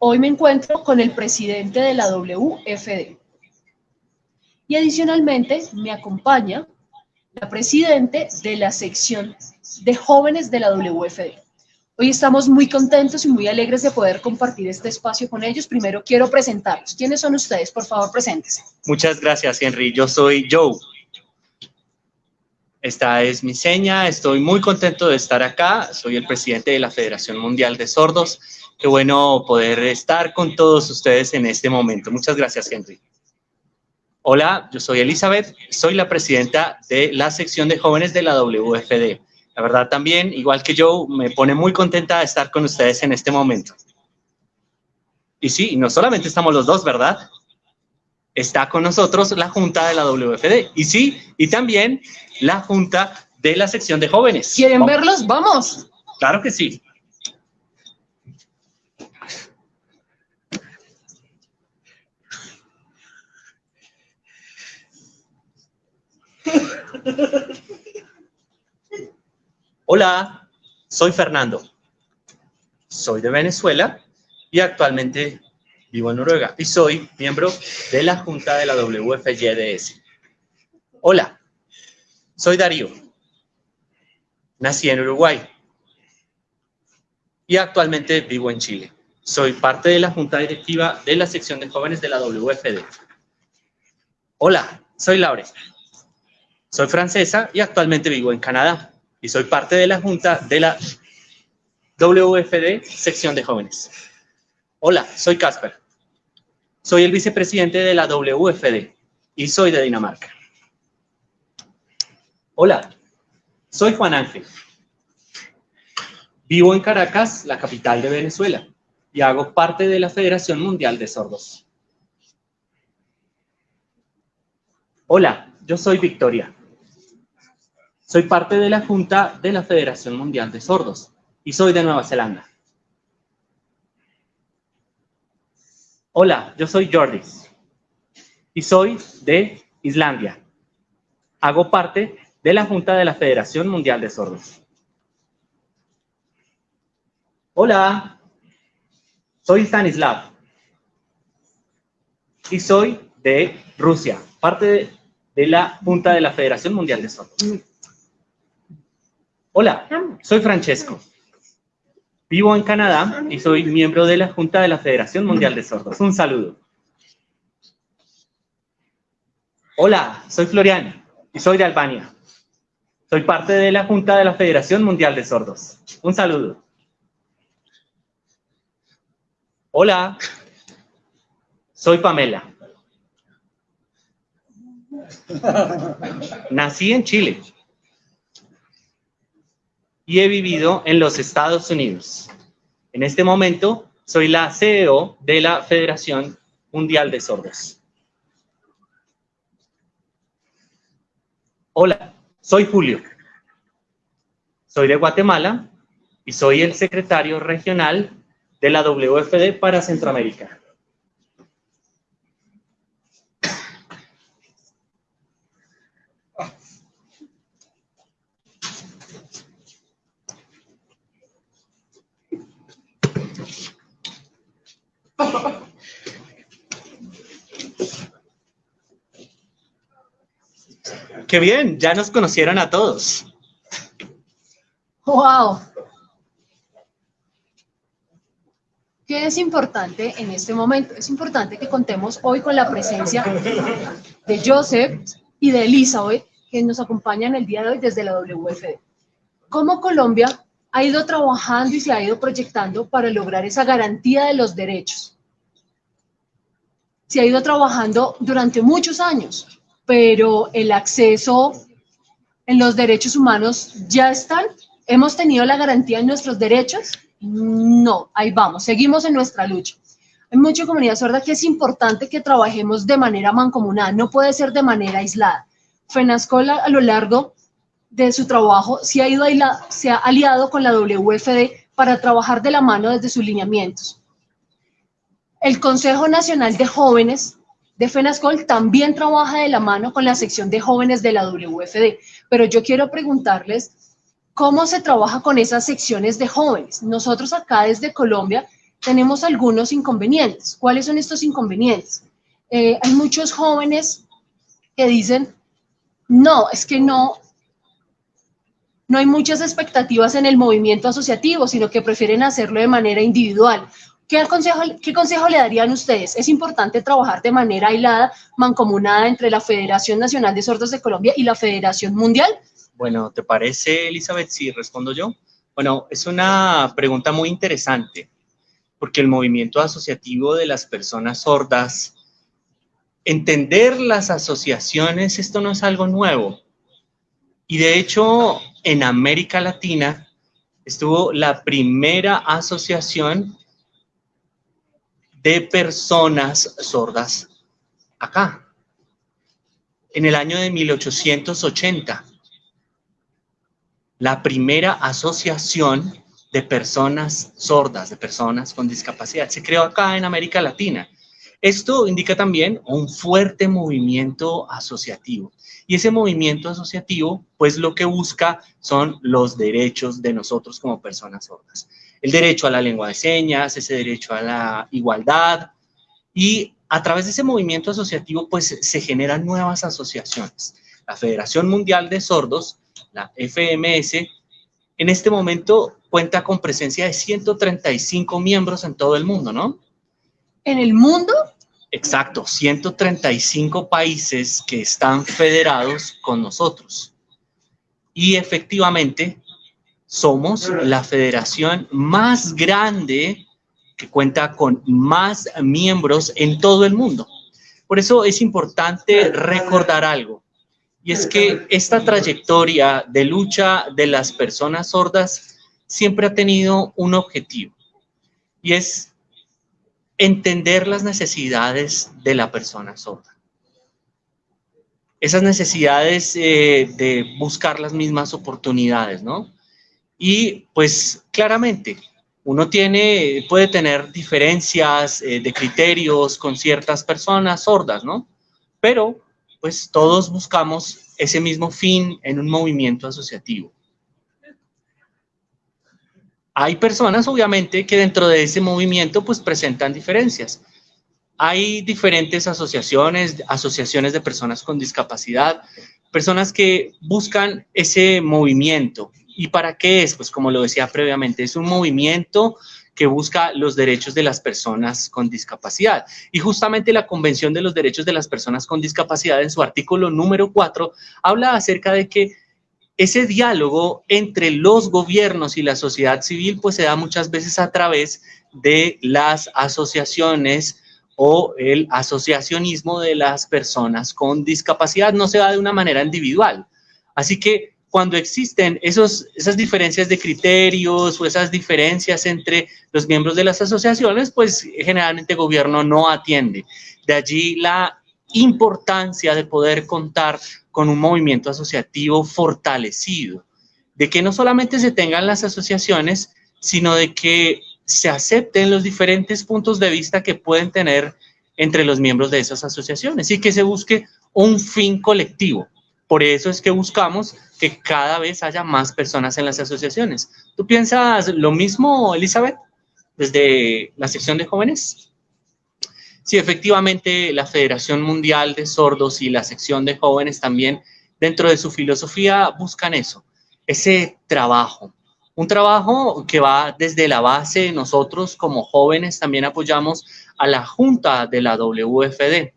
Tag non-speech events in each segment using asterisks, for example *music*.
Hoy me encuentro con el presidente de la WFD. Y adicionalmente me acompaña la presidente de la sección de jóvenes de la WFD. Hoy estamos muy contentos y muy alegres de poder compartir este espacio con ellos. Primero quiero presentarlos. ¿Quiénes son ustedes? Por favor, preséntense. Muchas gracias, Henry. Yo soy Joe. Esta es mi seña. Estoy muy contento de estar acá. Soy el presidente de la Federación Mundial de Sordos. Qué bueno poder estar con todos ustedes en este momento. Muchas gracias, Henry. Hola, yo soy Elizabeth. Soy la presidenta de la sección de jóvenes de la WFD. La verdad también, igual que yo, me pone muy contenta de estar con ustedes en este momento. Y sí, no solamente estamos los dos, ¿verdad? Está con nosotros la Junta de la WFD. Y sí, y también la Junta de la sección de jóvenes. ¿Quieren verlos? ¡Vamos! Claro que sí. Hola, soy Fernando. Soy de Venezuela y actualmente vivo en Noruega y soy miembro de la Junta de la WFYDS. Hola, soy Darío. Nací en Uruguay y actualmente vivo en Chile. Soy parte de la Junta Directiva de la sección de jóvenes de la WFD. Hola, soy Laure. Soy francesa y actualmente vivo en Canadá y soy parte de la junta de la WFD, sección de jóvenes. Hola, soy Casper. Soy el vicepresidente de la WFD y soy de Dinamarca. Hola, soy Juan Ángel. Vivo en Caracas, la capital de Venezuela, y hago parte de la Federación Mundial de Sordos. Hola, yo soy Victoria. Soy parte de la Junta de la Federación Mundial de Sordos y soy de Nueva Zelanda. Hola, yo soy Jordis y soy de Islandia. Hago parte de la Junta de la Federación Mundial de Sordos. Hola, soy Stanislav y soy de Rusia, parte de, la Junta de la Federación Mundial de Sordos. Hola, soy Francesco. Vivo en Canadá y soy miembro de la Junta de la Federación Mundial de Sordos. Un saludo. Hola, soy Florian y soy de Albania. Soy parte de la Junta de la Federación Mundial de Sordos. Un saludo. Hola, soy Pamela. Nací en Chile y he vivido en los Estados Unidos. En este momento soy la CEO de la Federación Mundial de Sordos. Hola, soy Julio. Soy de Guatemala y soy el secretario regional de la WFD para Centroamérica. Qué bien, ya nos conocieron a todos. ¡Wow! ¿Qué es importante en este momento? Es importante que contemos hoy con la presencia de Joseph y de Elizabeth, que nos acompañan el día de hoy desde la WFD. ¿Cómo Colombia ha ido trabajando y se ha ido proyectando para lograr esa garantía de los derechos? Se ha ido trabajando durante muchos años, pero el acceso en los derechos humanos ya están. ¿Hemos tenido la garantía en nuestros derechos? No, ahí vamos, seguimos en nuestra lucha. Hay mucha comunidad sorda que es importante que trabajemos de manera mancomunada, no puede ser de manera aislada. FENASCOL a lo largo de su trabajo se ha, ido se ha aliado con la WFD para trabajar de la mano desde sus lineamientos. El Consejo Nacional de Jóvenes de FENASCOL también trabaja de la mano con la sección de jóvenes de la WFD, pero yo quiero preguntarles cómo se trabaja con esas secciones de jóvenes. Nosotros acá desde Colombia tenemos algunos inconvenientes. ¿Cuáles son estos inconvenientes? Eh, hay muchos jóvenes que dicen, no, es que no, no hay muchas expectativas en el movimiento asociativo, sino que prefieren hacerlo de manera individual. ¿Qué consejo, ¿Qué consejo le darían ustedes? Es importante trabajar de manera aislada, mancomunada entre la Federación Nacional de Sordos de Colombia y la Federación Mundial. Bueno, ¿te parece, Elizabeth, si respondo yo? Bueno, es una pregunta muy interesante, porque el movimiento asociativo de las personas sordas, entender las asociaciones, esto no es algo nuevo. Y de hecho, en América Latina estuvo la primera asociación de personas sordas acá, en el año de 1880. La primera asociación de personas sordas, de personas con discapacidad, se creó acá en América Latina. Esto indica también un fuerte movimiento asociativo. Y ese movimiento asociativo, pues lo que busca son los derechos de nosotros como personas sordas el derecho a la lengua de señas, ese derecho a la igualdad y a través de ese movimiento asociativo pues se generan nuevas asociaciones. La Federación Mundial de Sordos, la FMS, en este momento cuenta con presencia de 135 miembros en todo el mundo, ¿no? ¿En el mundo? Exacto, 135 países que están federados con nosotros. Y efectivamente, somos la federación más grande que cuenta con más miembros en todo el mundo. Por eso es importante recordar algo, y es que esta trayectoria de lucha de las personas sordas siempre ha tenido un objetivo, y es entender las necesidades de la persona sorda. Esas necesidades eh, de buscar las mismas oportunidades, ¿no? Y pues claramente uno tiene, puede tener diferencias eh, de criterios con ciertas personas sordas, ¿no? Pero pues todos buscamos ese mismo fin en un movimiento asociativo. Hay personas, obviamente, que dentro de ese movimiento pues presentan diferencias. Hay diferentes asociaciones, asociaciones de personas con discapacidad, personas que buscan ese movimiento, ¿Y para qué es? Pues como lo decía previamente, es un movimiento que busca los derechos de las personas con discapacidad. Y justamente la Convención de los Derechos de las Personas con Discapacidad en su artículo número 4 habla acerca de que ese diálogo entre los gobiernos y la sociedad civil pues se da muchas veces a través de las asociaciones o el asociacionismo de las personas con discapacidad, no se da de una manera individual. Así que cuando existen esos, esas diferencias de criterios o esas diferencias entre los miembros de las asociaciones, pues generalmente el gobierno no atiende. De allí la importancia de poder contar con un movimiento asociativo fortalecido, de que no solamente se tengan las asociaciones, sino de que se acepten los diferentes puntos de vista que pueden tener entre los miembros de esas asociaciones y que se busque un fin colectivo. Por eso es que buscamos que cada vez haya más personas en las asociaciones. ¿Tú piensas lo mismo, Elizabeth, desde la sección de jóvenes? Sí, efectivamente, la Federación Mundial de Sordos y la sección de jóvenes también, dentro de su filosofía, buscan eso, ese trabajo. Un trabajo que va desde la base, nosotros como jóvenes también apoyamos a la Junta de la WFD,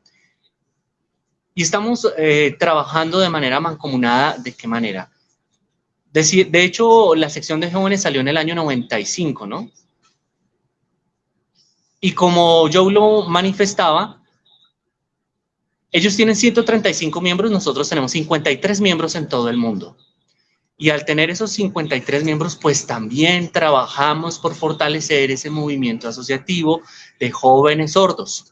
y estamos eh, trabajando de manera mancomunada. ¿De qué manera? De, de hecho, la sección de jóvenes salió en el año 95, ¿no? Y como yo lo manifestaba, ellos tienen 135 miembros, nosotros tenemos 53 miembros en todo el mundo. Y al tener esos 53 miembros, pues también trabajamos por fortalecer ese movimiento asociativo de jóvenes sordos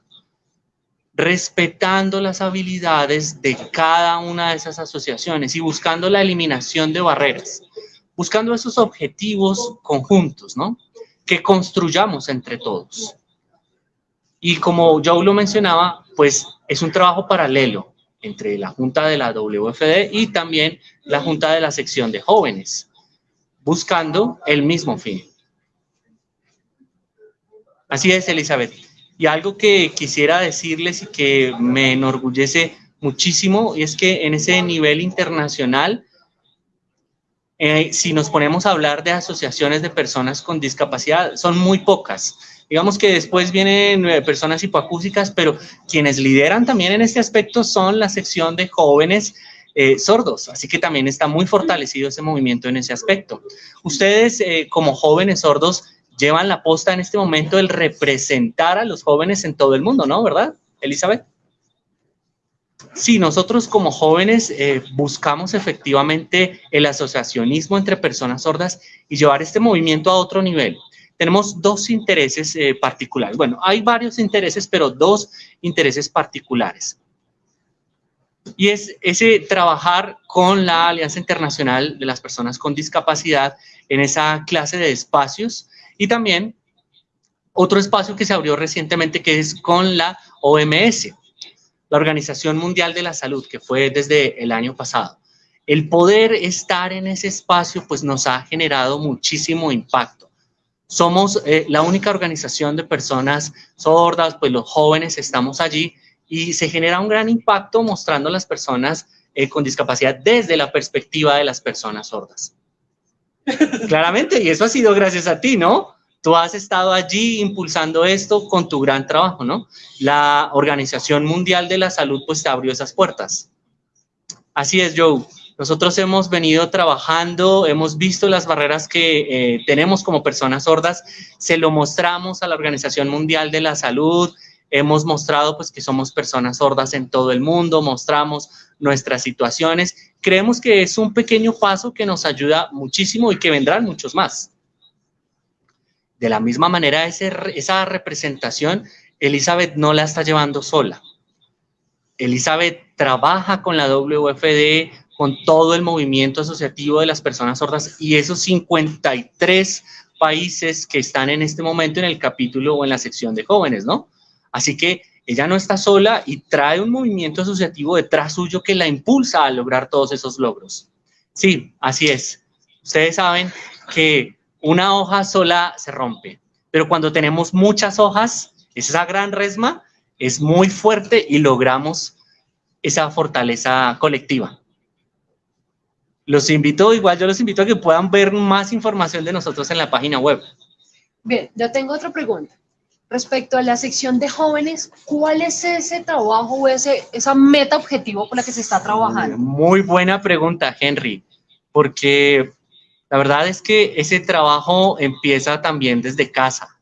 respetando las habilidades de cada una de esas asociaciones y buscando la eliminación de barreras, buscando esos objetivos conjuntos, ¿no? Que construyamos entre todos. Y como yo lo mencionaba, pues es un trabajo paralelo entre la Junta de la WFD y también la Junta de la sección de jóvenes, buscando el mismo fin. Así es, Elizabeth. Y algo que quisiera decirles y que me enorgullece muchísimo es que en ese nivel internacional, eh, si nos ponemos a hablar de asociaciones de personas con discapacidad, son muy pocas. Digamos que después vienen eh, personas hipoacúsicas, pero quienes lideran también en este aspecto son la sección de jóvenes eh, sordos, así que también está muy fortalecido ese movimiento en ese aspecto. Ustedes como jóvenes sordos llevan la posta en este momento el representar a los jóvenes en todo el mundo, ¿no? ¿Verdad, Elizabeth? Sí, nosotros como jóvenes eh, buscamos efectivamente el asociacionismo entre personas sordas y llevar este movimiento a otro nivel. Tenemos dos intereses eh, particulares. Bueno, hay varios intereses, pero dos intereses particulares. Y es ese trabajar con la Alianza Internacional de las Personas con Discapacidad en esa clase de espacios y también otro espacio que se abrió recientemente que es con la OMS, la Organización Mundial de la Salud, que fue desde el año pasado. El poder estar en ese espacio pues nos ha generado muchísimo impacto. Somos eh, la única organización de personas sordas, pues los jóvenes estamos allí y se genera un gran impacto mostrando a las personas eh, con discapacidad desde la perspectiva de las personas sordas. *laughs* Claramente, y eso ha sido gracias a ti, ¿no? Tú has estado allí impulsando esto con tu gran trabajo, ¿no? La Organización Mundial de la Salud pues te abrió esas puertas. Así es, Joe. Nosotros hemos venido trabajando, hemos visto las barreras que eh, tenemos como personas sordas, se lo mostramos a la Organización Mundial de la Salud, hemos mostrado pues que somos personas sordas en todo el mundo, mostramos nuestras situaciones. Creemos que es un pequeño paso que nos ayuda muchísimo y que vendrán muchos más. De la misma manera, esa representación, Elizabeth no la está llevando sola. Elizabeth trabaja con la WFD, con todo el movimiento asociativo de las personas sordas y esos 53 países que están en este momento en el capítulo o en la sección de jóvenes, ¿no? Así que ella no está sola y trae un movimiento asociativo detrás suyo que la impulsa a lograr todos esos logros. Sí, así es. Ustedes saben que una hoja sola se rompe, pero cuando tenemos muchas hojas, esa gran resma es muy fuerte y logramos esa fortaleza colectiva. Los invito, igual yo los invito a que puedan ver más información de nosotros en la página web. Bien, yo tengo otra pregunta. Respecto a la sección de jóvenes, ¿cuál es ese trabajo o ese, esa meta objetivo con la que se está trabajando? Muy buena pregunta, Henry, porque la verdad es que ese trabajo empieza también desde casa,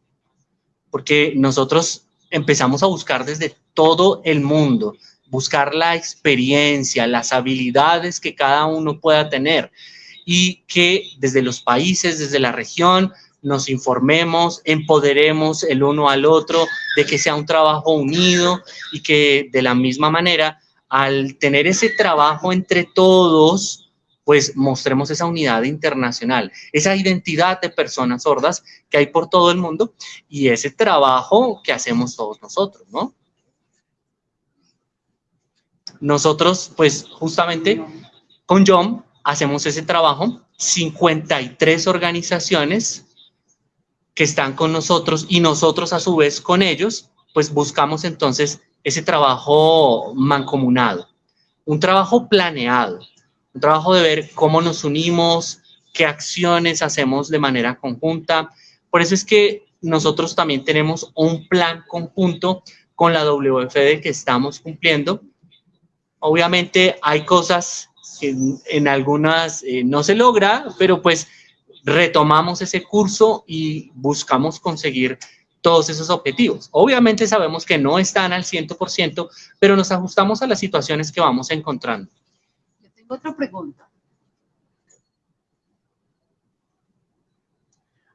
porque nosotros empezamos a buscar desde todo el mundo, buscar la experiencia, las habilidades que cada uno pueda tener y que desde los países, desde la región, nos informemos, empoderemos el uno al otro, de que sea un trabajo unido y que de la misma manera, al tener ese trabajo entre todos, pues mostremos esa unidad internacional, esa identidad de personas sordas que hay por todo el mundo y ese trabajo que hacemos todos nosotros, ¿no? Nosotros, pues justamente con John hacemos ese trabajo, 53 organizaciones que están con nosotros y nosotros a su vez con ellos, pues buscamos entonces ese trabajo mancomunado, un trabajo planeado, un trabajo de ver cómo nos unimos, qué acciones hacemos de manera conjunta. Por eso es que nosotros también tenemos un plan conjunto con la WFD que estamos cumpliendo. Obviamente hay cosas que en algunas eh, no se logra, pero pues retomamos ese curso y buscamos conseguir todos esos objetivos. Obviamente sabemos que no están al 100%, pero nos ajustamos a las situaciones que vamos encontrando otra pregunta.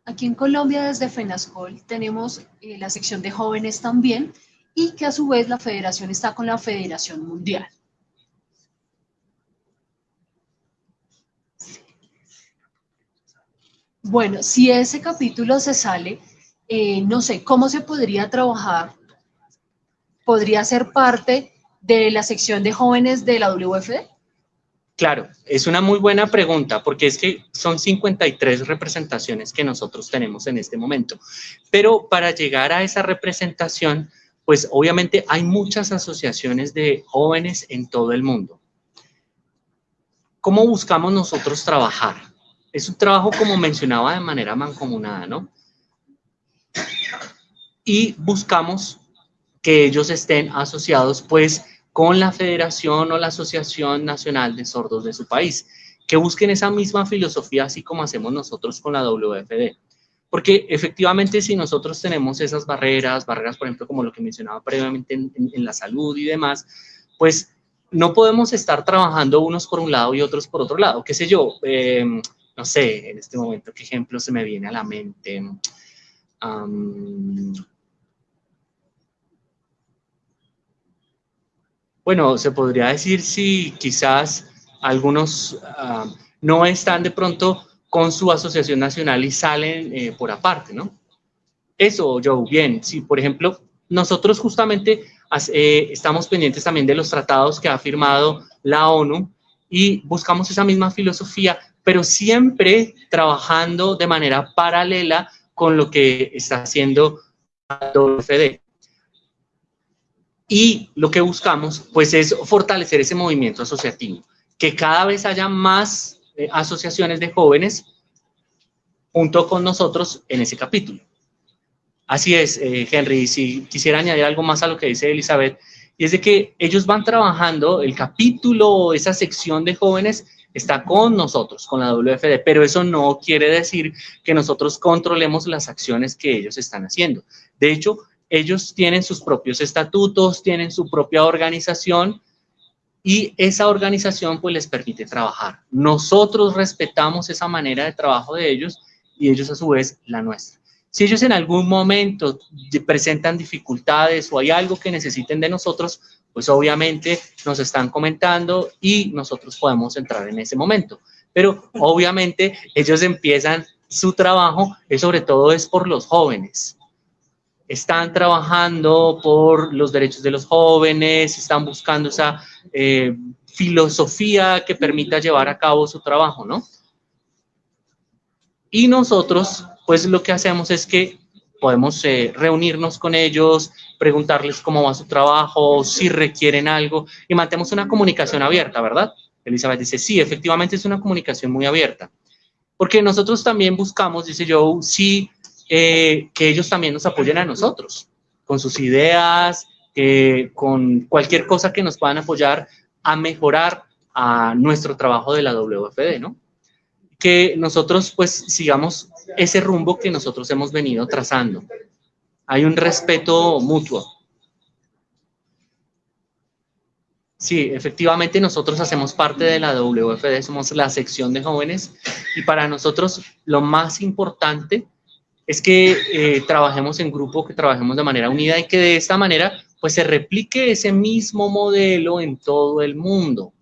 Aquí en Colombia, desde FENASCOL, tenemos eh, la sección de jóvenes también y que a su vez la federación está con la Federación Mundial. Bueno, si ese capítulo se sale, eh, no sé, ¿cómo se podría trabajar? ¿Podría ser parte de la sección de jóvenes de la WFD? Claro, es una muy buena pregunta porque es que son 53 representaciones que nosotros tenemos en este momento. Pero para llegar a esa representación, pues obviamente hay muchas asociaciones de jóvenes en todo el mundo. ¿Cómo buscamos nosotros trabajar? Es un trabajo, como mencionaba, de manera mancomunada, ¿no? Y buscamos que ellos estén asociados, pues, con la Federación o la Asociación Nacional de Sordos de su país, que busquen esa misma filosofía, así como hacemos nosotros con la WFD. Porque efectivamente si nosotros tenemos esas barreras, barreras por ejemplo como lo que mencionaba previamente en, la salud y demás, pues no podemos estar trabajando unos por un lado y otros por otro lado. ¿Qué sé yo? Em, no sé, en este momento, ¿qué ejemplo se me viene a la mente? bueno, se podría decir si quizás algunos ah, no están de pronto con su asociación nacional y salen eh, por aparte, ¿no? Eso, Joe, bien. Si, por ejemplo, nosotros justamente eh, estamos pendientes también de los tratados que ha firmado la ONU y buscamos esa misma filosofía, pero siempre trabajando de manera paralela con lo que está haciendo WFD. Y lo que buscamos, pues, es fortalecer ese movimiento asociativo, que cada vez haya más eh, asociaciones de jóvenes junto con nosotros en ese capítulo. Así es, eh, Henry, si quisiera añadir algo más a lo que dice Elizabeth, y es de que ellos van trabajando, el capítulo, esa sección de jóvenes está con nosotros, con la WFD, pero eso no quiere decir que nosotros controlemos las acciones que ellos están haciendo. De hecho, ellos tienen sus propios estatutos, tienen su propia organización y esa organización pues les permite trabajar. Nosotros respetamos esa manera de trabajo de ellos y ellos a su vez la nuestra. Si ellos en algún momento presentan dificultades o hay algo que necesiten de nosotros, pues obviamente nos están comentando y nosotros podemos entrar en ese momento. Pero obviamente ellos empiezan su trabajo, es sobre todo es por los jóvenes están trabajando por los derechos de los jóvenes, están buscando esa eh, filosofía que permita llevar a cabo su trabajo, ¿no? Y nosotros, pues lo que hacemos es que podemos eh, reunirnos con ellos, preguntarles cómo va su trabajo, si requieren algo, y mantenemos una comunicación abierta, ¿verdad? Elizabeth dice, sí, efectivamente es una comunicación muy abierta. Porque nosotros también buscamos, dice Joe, si eh, que ellos también nos apoyen a nosotros, con sus ideas, con cualquier cosa que nos puedan apoyar a mejorar a nuestro trabajo de la WFD, ¿no? Que nosotros pues sigamos ese rumbo que nosotros hemos venido trazando. Hay un respeto mutuo. Sí, efectivamente nosotros hacemos parte de la WFD, somos la sección de jóvenes y para nosotros lo más importante es que eh, trabajemos en grupo, que trabajemos de manera unida y que de esta manera pues se replique ese mismo modelo en todo el mundo.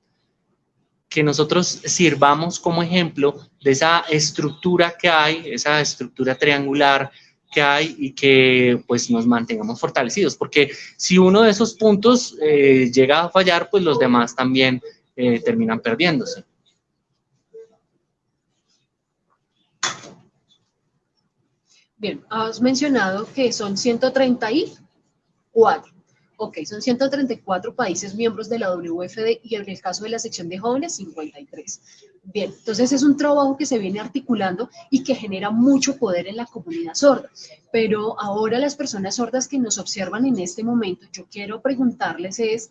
Que nosotros sirvamos como ejemplo de esa estructura que hay, esa estructura triangular que hay y que pues nos mantengamos fortalecidos, porque si uno de esos puntos eh, llega a fallar, pues los demás también eh, terminan perdiéndose. Bien, has mencionado que son 134. Ok, son 134 países miembros de la WFD y en el caso de la sección de jóvenes, 53. Bien, entonces es un trabajo que se viene articulando y que genera mucho poder en la comunidad sorda. Pero ahora las personas sordas que nos observan en este momento, yo quiero preguntarles es,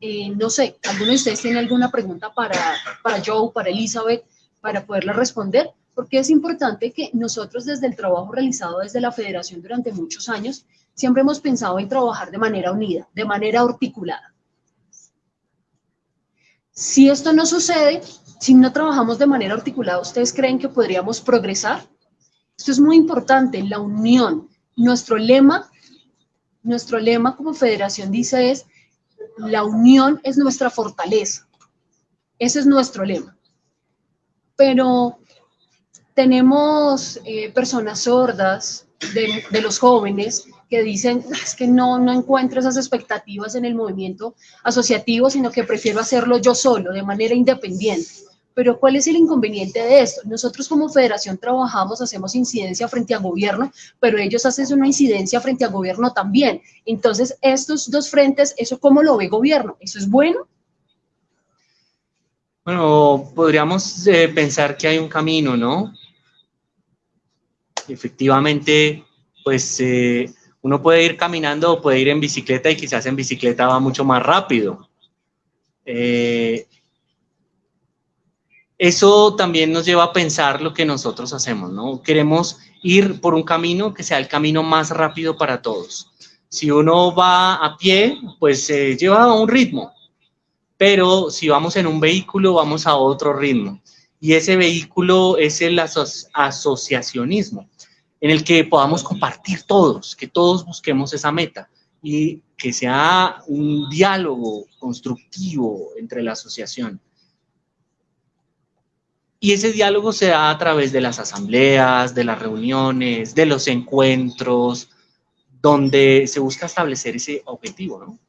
eh, no sé, ¿alguno de ustedes tiene alguna pregunta para, para Joe, para Elizabeth, para poderla responder? Porque es importante que nosotros desde el trabajo realizado desde la federación durante muchos años, siempre hemos pensado en trabajar de manera unida, de manera articulada. Si esto no sucede, si no trabajamos de manera articulada, ¿ustedes creen que podríamos progresar? Esto es muy importante, la unión. Nuestro lema, nuestro lema como federación dice es, la unión es nuestra fortaleza. Ese es nuestro lema. Pero tenemos eh, personas sordas de, los jóvenes que dicen, es que no, no encuentro esas expectativas en el movimiento asociativo, sino que prefiero hacerlo yo solo, de manera independiente. Pero ¿cuál es el inconveniente de esto? Nosotros como federación trabajamos, hacemos incidencia frente al gobierno, pero ellos hacen una incidencia frente al gobierno también. Entonces, estos dos frentes, ¿eso cómo lo ve gobierno? ¿Eso es bueno? Bueno, podríamos eh, pensar que hay un camino, ¿no? Efectivamente, pues eh, uno puede ir caminando o puede ir en bicicleta y quizás en bicicleta va mucho más rápido. Eh, eso también nos lleva a pensar lo que nosotros hacemos, ¿no? Queremos ir por un camino que sea el camino más rápido para todos. Si uno va a pie, pues se lleva un ritmo, pero si vamos en un vehículo, vamos a otro ritmo. Y ese vehículo es el asociacionismo, en el que podamos compartir todos, que todos busquemos esa meta y que sea un diálogo constructivo entre la asociación. Y ese diálogo se da a través de las asambleas, de las reuniones, de los encuentros, donde se busca establecer ese objetivo, ¿no?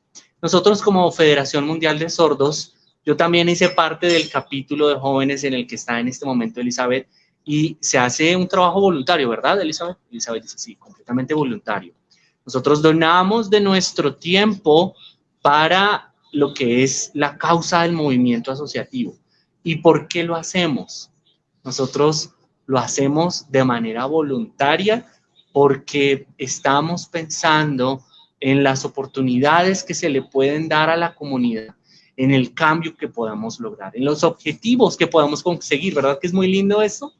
Nosotros como Federación Mundial de Sordos, yo también hice parte del capítulo de jóvenes en el que está en este momento Elizabeth y se hace un trabajo voluntario, ¿verdad, Elizabeth? Elizabeth dice, sí, completamente voluntario. Nosotros donamos de nuestro tiempo para lo que es la causa del movimiento asociativo. ¿Y por qué lo hacemos? Nosotros lo hacemos de manera voluntaria porque estamos pensando en las oportunidades que se le pueden dar a la comunidad, en el cambio que podamos lograr, en los objetivos que podamos conseguir, ¿verdad que es muy lindo eso?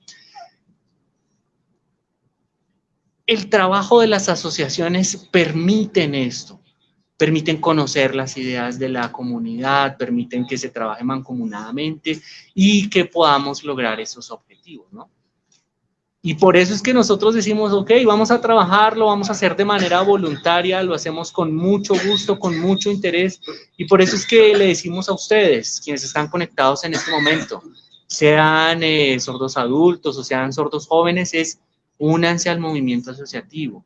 El trabajo de las asociaciones permiten esto, permiten conocer las ideas de la comunidad, permiten que se trabaje mancomunadamente y que podamos lograr esos objetivos, ¿no? Y por eso es que nosotros decimos, ok, vamos a trabajarlo, vamos a hacer de manera voluntaria, lo hacemos con mucho gusto, con mucho interés. Y por eso es que le decimos a ustedes, quienes están conectados en este momento, sean eh, sordos adultos o sean sordos jóvenes, es únanse al movimiento asociativo.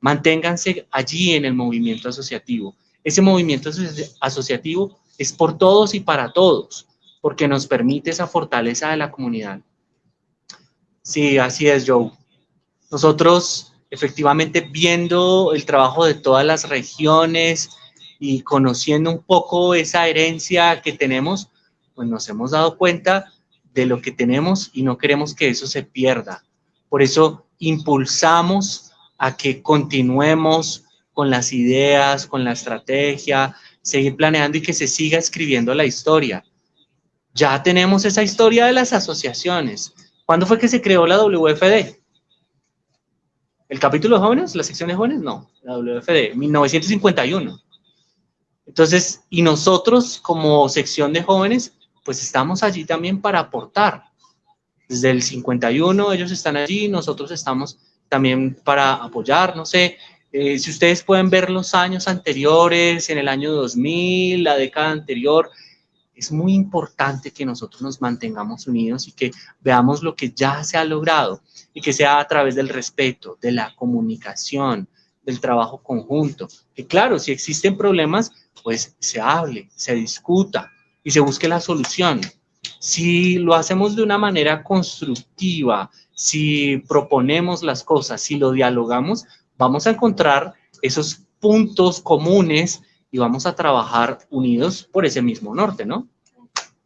Manténganse allí en el movimiento asociativo. Ese movimiento asociativo es por todos y para todos, porque nos permite esa fortaleza de la comunidad Sí, así es, Joe. Nosotros, efectivamente, viendo el trabajo de todas las regiones y conociendo un poco esa herencia que tenemos, pues nos hemos dado cuenta de lo que tenemos y no queremos que eso se pierda. Por eso impulsamos a que continuemos con las ideas, con la estrategia, seguir planeando y que se siga escribiendo la historia. Ya tenemos esa historia de las asociaciones, ¿Cuándo fue que se creó la WFD? ¿El capítulo de jóvenes? ¿La sección de jóvenes? No, la WFD, 1951. Entonces, y nosotros como sección de jóvenes, pues estamos allí también para aportar. Desde el 51 ellos están allí, nosotros estamos también para apoyar, no sé, eh, si ustedes pueden ver los años anteriores, en el año 2000, la década anterior, es muy importante que nosotros nos mantengamos unidos y que veamos lo que ya se ha logrado y que sea a través del respeto, de la comunicación, del trabajo conjunto. Que claro, si existen problemas, pues se hable, se discuta y se busque la solución. Si lo hacemos de una manera constructiva, si proponemos las cosas, si lo dialogamos, vamos a encontrar esos puntos comunes y vamos a trabajar unidos por ese mismo norte, ¿no?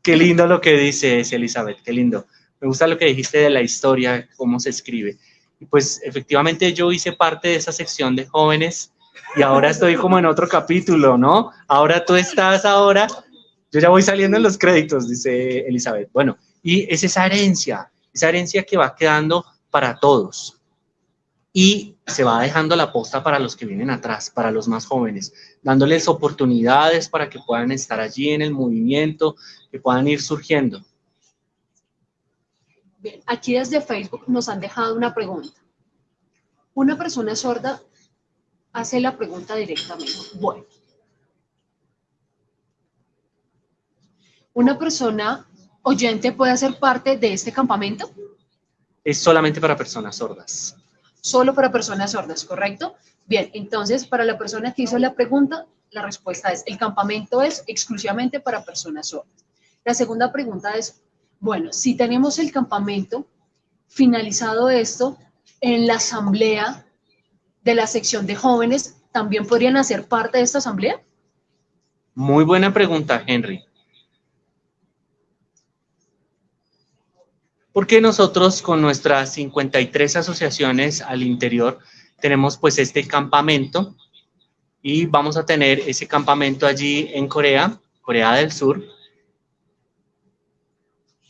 Qué lindo lo que dices, Elizabeth, qué lindo. Me gusta lo que dijiste de la historia, cómo se escribe. Y pues efectivamente yo hice parte de esa sección de jóvenes y ahora estoy como en otro capítulo, ¿no? Ahora tú estás ahora, yo ya voy saliendo en los créditos, dice Elizabeth. Bueno, y es esa herencia, esa herencia que va quedando para todos y se va dejando la posta para los que vienen atrás, para los más jóvenes, dándoles oportunidades para que puedan estar allí en el movimiento, que puedan ir surgiendo. Bien, aquí desde Facebook nos han dejado una pregunta. Una persona sorda hace la pregunta directamente. Bueno, ¿una persona oyente puede ser parte de este campamento? Es solamente para personas sordas solo para personas sordas, ¿correcto? Bien, entonces, para la persona que hizo la pregunta, la respuesta es, el campamento es exclusivamente para personas sordas. La segunda pregunta es, bueno, si tenemos el campamento, finalizado esto, en la asamblea de la sección de jóvenes, ¿también podrían hacer parte de esta asamblea? Muy buena pregunta, Henry. Porque nosotros con nuestras 53 asociaciones al interior tenemos pues este campamento y vamos a tener ese campamento allí en Corea, Corea del Sur.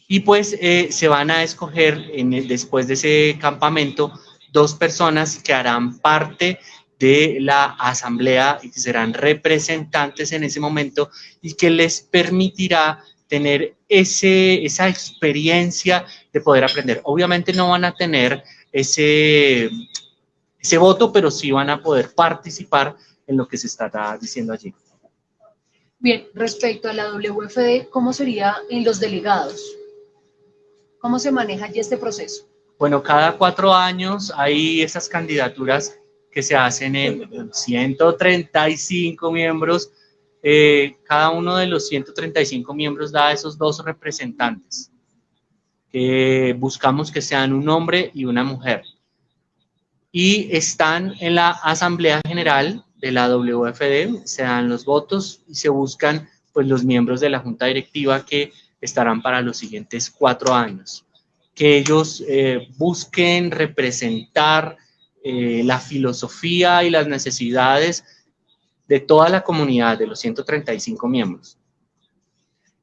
Y pues eh, se van a escoger después de ese campamento dos personas que harán parte de la asamblea y que serán representantes en ese momento y que les permitirá tener ese, esa experiencia de poder aprender. Obviamente no van a tener ese, ese voto, pero sí van a poder participar en lo que se está diciendo allí. Bien, respecto a la WFD, ¿cómo sería en los delegados? ¿Cómo se maneja allí este proceso? Bueno, cada cuatro años hay esas candidaturas que se hacen en 135 miembros. Eh, cada uno de los 135 miembros da esos dos representantes. buscamos que sean un hombre y una mujer. Y están en la Asamblea General de la WFD, se dan los votos y se buscan pues los miembros de la Junta Directiva que estarán para los siguientes cuatro años. Que ellos eh, busquen representar eh, la filosofía y las necesidades de toda la comunidad, de los 135 miembros.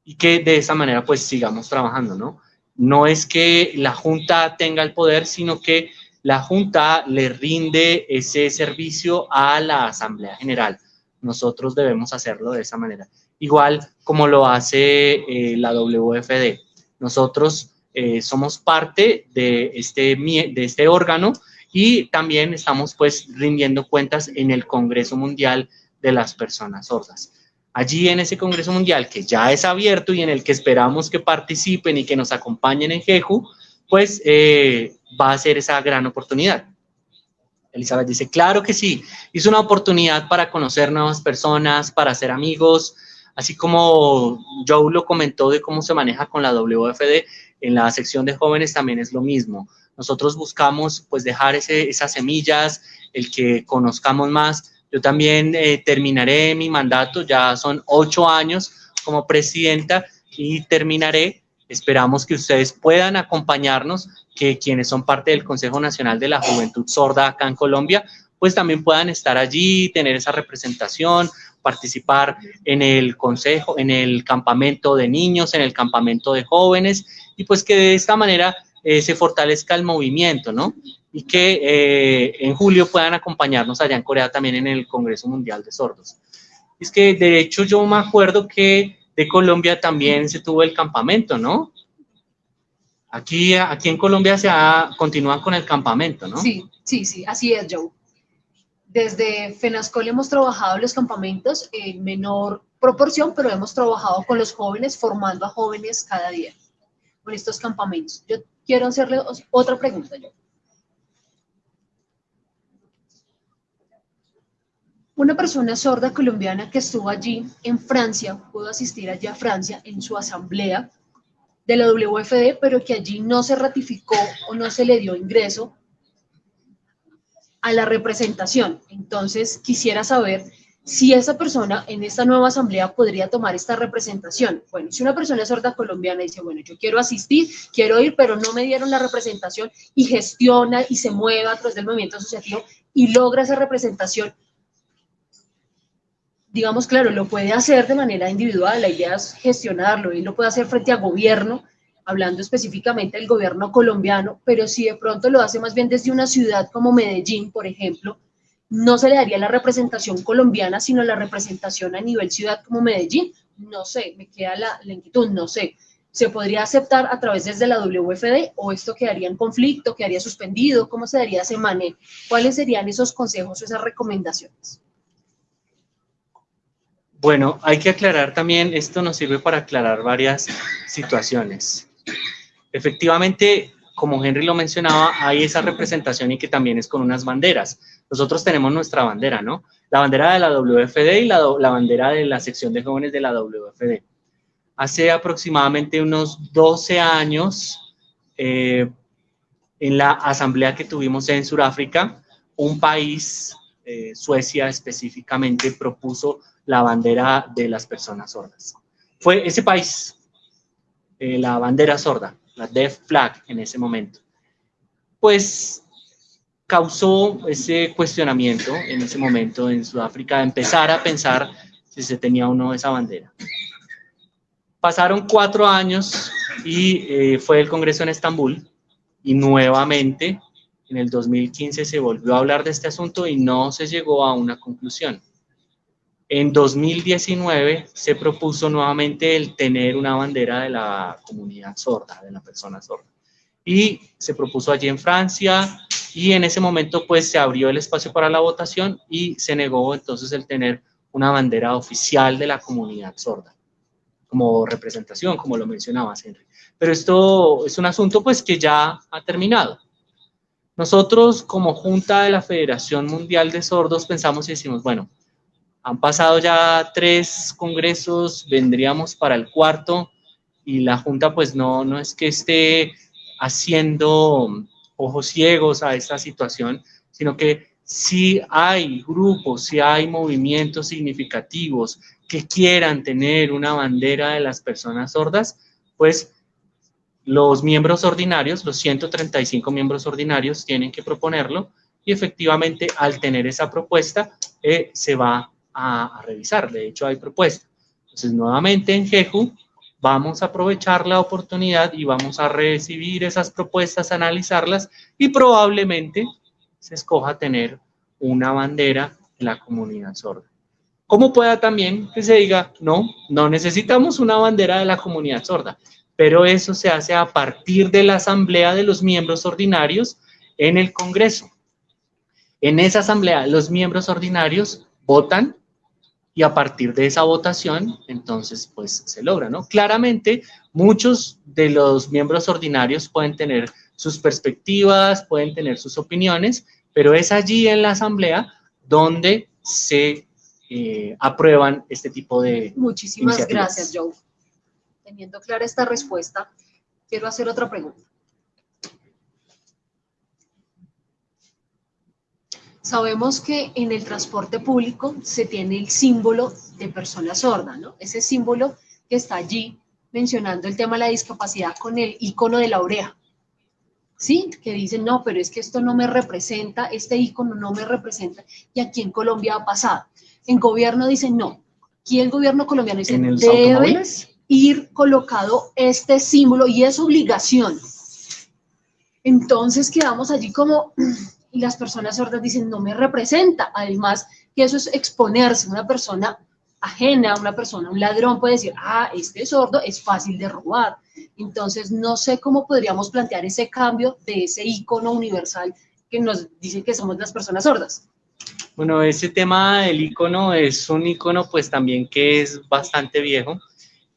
Y que de esa manera pues sigamos trabajando, ¿no? No es que la Junta tenga el poder, sino que la Junta le rinde ese servicio a la Asamblea General. Nosotros debemos hacerlo de esa manera. Igual como lo hace eh, la WFD. Nosotros eh, somos parte de este, de este órgano y también estamos pues rindiendo cuentas en el Congreso Mundial de las Personas Sordas. Allí en ese Congreso Mundial que ya es abierto y en el que esperamos que participen y que nos acompañen en Jeju, pues eh, va a ser esa gran oportunidad. Elizabeth dice, claro que sí, es una oportunidad para conocer nuevas personas, para hacer amigos, así como Joe lo comentó de cómo se maneja con la WFD, en la sección de jóvenes también es lo mismo. Nosotros buscamos pues dejar esas semillas, el que conozcamos más. Yo también eh, terminaré mi mandato, ya son ocho años como presidenta y terminaré. Esperamos que ustedes puedan acompañarnos, que quienes son parte del Consejo Nacional de la Juventud Sorda acá en Colombia, pues también puedan estar allí, tener esa representación, participar en el consejo, en el campamento de niños, en el campamento de jóvenes, y pues que de esta manera eh, se fortalezca el movimiento, ¿no? Y que eh, en julio puedan acompañarnos allá en Corea también en el Congreso Mundial de Sordos. Es que de hecho yo me acuerdo que de Colombia también se tuvo el campamento, ¿no? Aquí, aquí en Colombia se continúan con el campamento, ¿no? Sí, sí, sí, así es, Joe. Desde FENASCOL hemos trabajado los campamentos en menor proporción, pero hemos trabajado con los jóvenes, formando a jóvenes cada día con estos campamentos. Yo quiero hacerle otra pregunta yo. Una persona sorda colombiana que estuvo allí en Francia, pudo asistir allí a Francia en su asamblea de la WFD, pero que allí no se ratificó o no se le dio ingreso a la representación. Entonces, quisiera saber si esa persona en esta nueva asamblea podría tomar esta representación. Bueno, si una persona sorda colombiana dice, bueno, yo quiero asistir, quiero ir, pero no me dieron la representación y gestiona y se mueve a través del movimiento asociativo y logra esa representación, digamos, claro, lo puede hacer de manera individual, la idea es gestionarlo y lo puede hacer frente a gobierno, hablando específicamente del gobierno colombiano, pero si de pronto lo hace más bien desde una ciudad como Medellín, por ejemplo, no se le daría la representación colombiana, sino la representación a nivel ciudad como Medellín. No sé, me queda la, lentitud, no sé. ¿Se podría aceptar a través desde la WFD o esto quedaría en conflicto, quedaría suspendido? ¿Cómo se daría ese manejo? ¿Cuáles serían esos consejos o esas recomendaciones? Bueno, hay que aclarar también, esto nos sirve para aclarar varias situaciones. Efectivamente, como Henry lo mencionaba, hay esa representación y que también es con unas banderas. Nosotros tenemos nuestra bandera, ¿no? La bandera de la WFD y la, bandera de la sección de jóvenes de la WFD. Hace aproximadamente unos 12 años, eh, en la asamblea que tuvimos en Sudáfrica, un país, eh, Suecia específicamente, propuso la bandera de las personas sordas. Fue ese país, eh, la bandera sorda, la Deaf Flag en ese momento. Pues causó ese cuestionamiento en ese momento en Sudáfrica, empezar a pensar si se tenía o no esa bandera. Pasaron cuatro años y eh, fue el Congreso en Estambul y nuevamente en el 2015 se volvió a hablar de este asunto y no se llegó a una conclusión. En 2019 se propuso nuevamente el tener una bandera de la comunidad sorda, de la persona sorda. Y se propuso allí en Francia y en ese momento pues se abrió el espacio para la votación y se negó entonces el tener una bandera oficial de la comunidad sorda como representación, como lo mencionabas, Henry. Pero esto es un asunto pues que ya ha terminado. Nosotros como Junta de la Federación Mundial de Sordos pensamos y decimos, bueno, han pasado ya tres congresos, vendríamos para el cuarto y la Junta pues no, no es que esté haciendo ojos ciegos a esta situación, sino que si hay grupos, si hay movimientos significativos que quieran tener una bandera de las personas sordas, pues los miembros ordinarios, los 135 miembros ordinarios tienen que proponerlo y efectivamente al tener esa propuesta eh, se va a, revisar. De hecho, hay propuesta. Entonces, nuevamente en GEJU vamos a aprovechar la oportunidad y vamos a recibir esas propuestas, analizarlas y probablemente se escoja tener una bandera en la comunidad sorda. Como pueda también que se diga, no, no necesitamos una bandera de la comunidad sorda pero eso se hace a partir de la asamblea de los miembros ordinarios en el Congreso. En esa asamblea, los miembros ordinarios votan y a partir de esa votación, entonces, pues se logra, ¿no? Claramente, muchos de los miembros ordinarios pueden tener sus perspectivas, pueden tener sus opiniones, pero es allí en la asamblea donde se eh, aprueban este tipo de Muchísimas gracias, Joe teniendo clara esta respuesta, quiero hacer otra pregunta. Sabemos que en el transporte público se tiene el símbolo de persona sorda, ¿no? Ese símbolo que está allí mencionando el tema de la discapacidad con el icono de la oreja. ¿Sí? Que dicen, no, pero es que esto no me representa, este icono no me representa. Y aquí en Colombia ha pasado. En gobierno dicen, no. Aquí el gobierno colombiano dice, debe, ir colocado este símbolo y es obligación. Entonces quedamos allí como, y las personas sordas dicen, no me representa. Además, que eso es exponerse. Una persona ajena, una persona, un ladrón puede decir, ah, este sordo es fácil de robar. Entonces, no sé cómo podríamos plantear ese cambio de ese icono universal que nos dice que somos las personas sordas. Bueno, ese tema del icono es un icono pues también que es bastante viejo.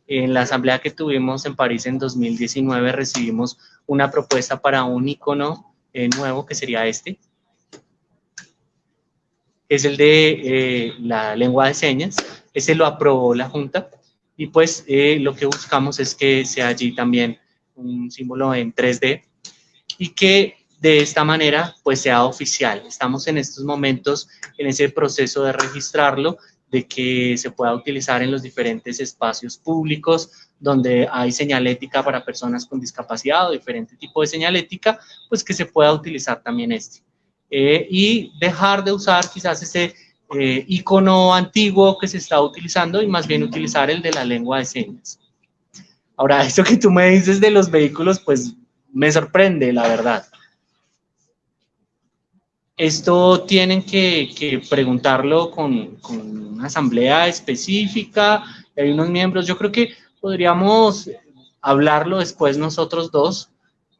En la asamblea que tuvimos en París en 2019 recibimos una propuesta para un icono eh, nuevo que sería este. Es el de eh, la lengua de señas. Ese lo aprobó la Junta y pues eh, lo que buscamos es que sea allí también un símbolo en 3D y que de esta manera pues sea oficial. Estamos en estos momentos en ese proceso de registrarlo de que se pueda utilizar en los diferentes espacios públicos donde hay señalética para personas con discapacidad o diferente tipo de señalética, pues que se pueda utilizar también este. Eh, y dejar de usar quizás ese eh, icono antiguo que se está utilizando y más bien utilizar el de la lengua de señas. Ahora, *laughs* esto que tú me dices de los vehículos, pues me sorprende, la verdad. Esto tienen que, preguntarlo con, una asamblea específica, hay unos miembros, yo creo que podríamos hablarlo después nosotros dos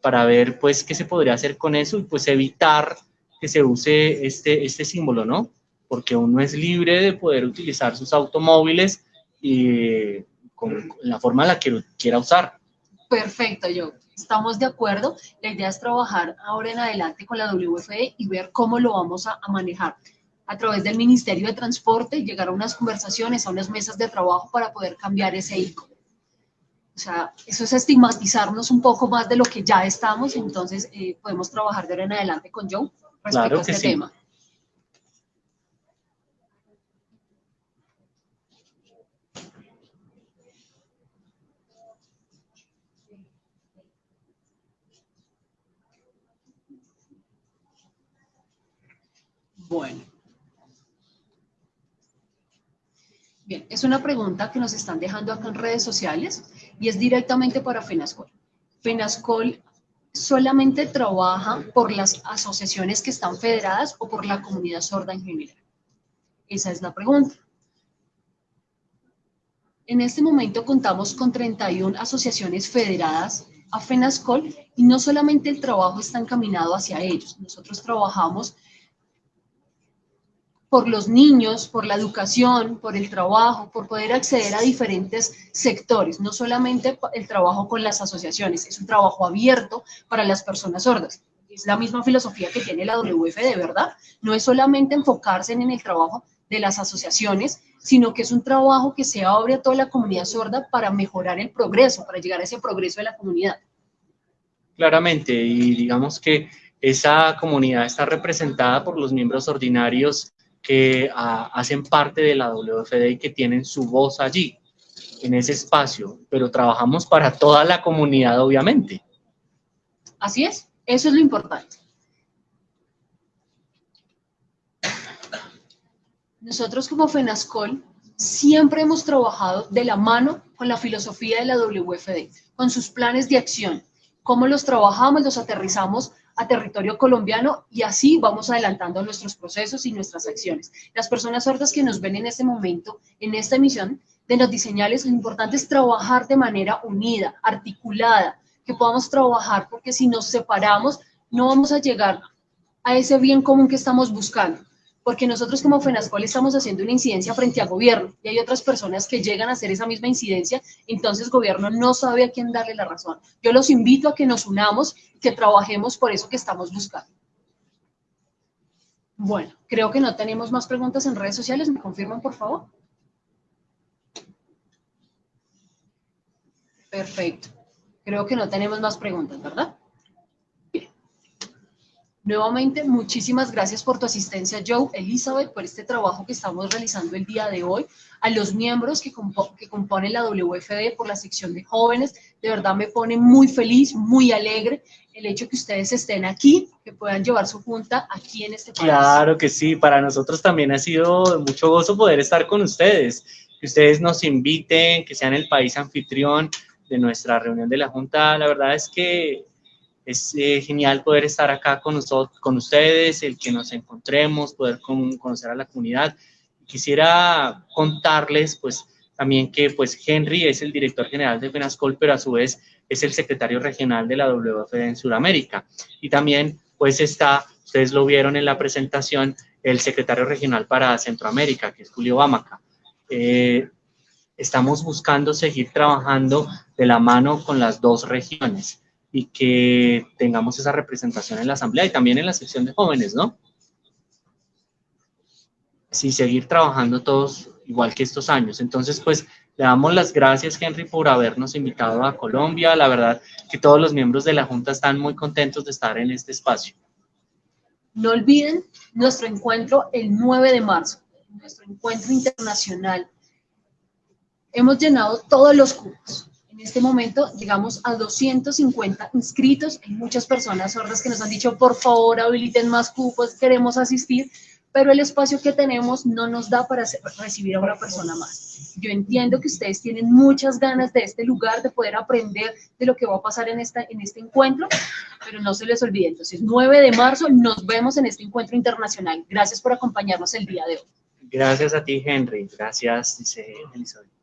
para ver pues qué se podría hacer con eso y pues evitar que se use este, este símbolo, ¿no? Porque uno es libre de poder utilizar sus automóviles y con, la forma en la que quiera usar. Perfecto, yo. estamos de acuerdo. La idea es trabajar ahora en adelante con la WFE y ver cómo lo vamos a, manejar a través del Ministerio de Transporte, llegar a unas conversaciones, a unas mesas de trabajo para poder cambiar ese ICO. O sea, eso es estigmatizarnos un poco más de lo que ya estamos, entonces eh, podemos trabajar de ahora en adelante con Joe respecto a este tema. Bueno. Bien, es una pregunta que nos están dejando acá en redes sociales y es directamente para FENASCOL. FENASCOL solamente trabaja por las asociaciones que están federadas o por la comunidad sorda en general. Esa es la pregunta. En este momento contamos con 31 asociaciones federadas a FENASCOL y no solamente el trabajo está encaminado hacia ellos, nosotros trabajamos por los niños, por la educación, por el trabajo, por poder acceder a diferentes sectores, no solamente el trabajo con las asociaciones, es un trabajo abierto para las personas sordas. Es la misma filosofía que tiene la WF de verdad, no es solamente enfocarse en el trabajo de las asociaciones, sino que es un trabajo que se abre a toda la comunidad sorda para mejorar el progreso, para llegar a ese progreso de la comunidad. Claramente, y digamos que esa comunidad está representada por los miembros ordinarios que ah, hacen parte de la WFD y que tienen su voz allí, en ese espacio, pero trabajamos para toda la comunidad, obviamente. Así es, eso es lo importante. Nosotros como FENASCOL siempre hemos trabajado de la mano con la filosofía de la WFD, con sus planes de acción, cómo los trabajamos, los aterrizamos a territorio colombiano y así vamos adelantando nuestros procesos y nuestras acciones. Las personas sordas que nos ven en este momento, en esta emisión de los diseñales, lo importante es trabajar de manera unida, articulada, que podamos trabajar, porque si nos separamos, no vamos a llegar a ese bien común que estamos buscando porque nosotros como FENASCOL estamos haciendo una incidencia frente al gobierno y hay otras personas que llegan a hacer esa misma incidencia, entonces gobierno no sabe a quién darle la razón. Yo los invito a que nos unamos, que trabajemos por eso que estamos buscando. Bueno, creo que no tenemos más preguntas en redes sociales. ¿Me confirman, por favor? Perfecto. Creo que no tenemos más preguntas, ¿verdad? Nuevamente, muchísimas gracias por tu asistencia, Joe, Elizabeth, por este trabajo que estamos realizando el día de hoy, a los miembros que, que componen la WFD por la sección de jóvenes. De verdad me pone muy feliz, muy alegre el hecho que ustedes estén aquí, que puedan llevar su junta aquí en este país. Claro que sí, para nosotros también ha sido mucho gozo poder estar con ustedes, que ustedes nos inviten, que sean el país anfitrión de nuestra reunión de la Junta. La verdad es que es eh, genial poder estar acá con, nosotros, con ustedes, el que nos encontremos, poder conocer a la comunidad. Quisiera contarles, pues, también que, pues, Henry es el director general de FENASCOL, pero a su vez es el secretario regional de la WFD en Sudamérica. Y también, pues, está, ustedes lo vieron en la presentación, el secretario regional para Centroamérica, que es Julio Bamaca. Eh, estamos buscando seguir trabajando de la mano con las dos regiones y que tengamos esa representación en la asamblea y también en la sección de jóvenes, ¿no? Sí, seguir trabajando todos igual que estos años. Entonces, pues, le damos las gracias, Henry, por habernos invitado a Colombia. La verdad que todos los miembros de la Junta están muy contentos de estar en este espacio. No olviden nuestro encuentro el 9 de marzo, nuestro encuentro internacional. Hemos llenado todos los cupos en este momento llegamos a 250 inscritos. Hay muchas personas sordas que nos han dicho, por favor, habiliten más cupos, queremos asistir, pero el espacio que tenemos no nos da para recibir a una persona más. Yo entiendo que ustedes tienen muchas ganas de este lugar, de poder aprender de lo que va a pasar en, esta, en este encuentro, pero no se les olvide. Entonces, 9 de marzo nos vemos en este encuentro internacional. Gracias por acompañarnos el día de hoy. Gracias a ti, Henry. Gracias, dice Elizabeth.